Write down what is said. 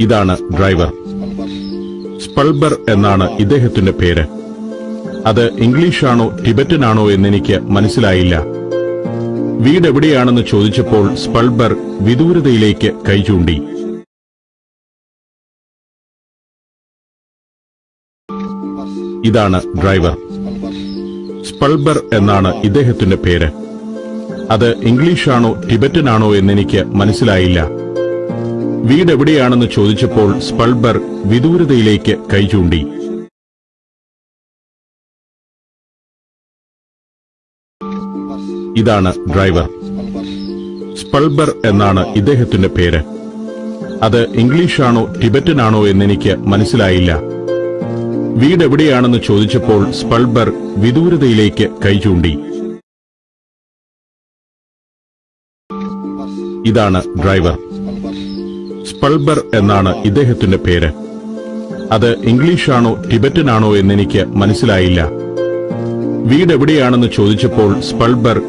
ഇതാണ് ഡ്രൈവർ. സ്പൾബർ എന്നാണ് ഇദ്ദേഹത്തിന്റെ പേര്. അത് ഇംഗ്ലീഷാണോ ടിബറ്റനാണോ എന്നെനിക്ക് മനസ്സിലായില്ല. വീട് എവിടെയാണെന്ന് ചോദിച്ചപ്പോൾ സ്പൾബർ വിദൂരതയിലേക്ക് കൈ ചൂണ്ടി. ഇതാണ് ഡ്രൈവർ. സ്പൾബർ എന്നാണ് ഇദ്ദേഹത്തിന്റെ പേര്. അത് ഇംഗ്ലീഷാണോ ടിബറ്റനാണോ എന്നെനിക്ക് മനസ്സിലായില്ല. വീട് എവിടെയാണെന്ന് ചോദിച്ചപ്പോൾ സ്പൾബർ വിദൂരതയിലേക്ക് കൈചൂണ്ടി ഇതാണ് ഡ്രൈവർ. സ്പൾബർ എന്നാണ് ഇദ്ദേഹത്തിന്റെ പേര്. അത് ഇംഗ്ലീഷാണോ ടിബറ്റനാണോ എന്നെനിക്ക് മനസ്സിലായില്ല. വീട് എവിടെയാണെന്ന് ചോദിച്ചപ്പോൾ സ്പൾബർ വിദൂരതയിലേക്ക് കൈചൂണ്ടി ഇതാണ് ഡ്രൈവർ. സ്പൾബർ എന്നാണ് ഇദ്ദേഹത്തിന്റെ പേര്. അത് ഇംഗ്ലീഷാണോ ടിബറ്റനാണോ എന്നെനിക്ക് മനസ്സിലായില്ല. വീടെവിടെയാണെന്ന് ചോദിച്ചപ്പോൾ സ്പൾബർ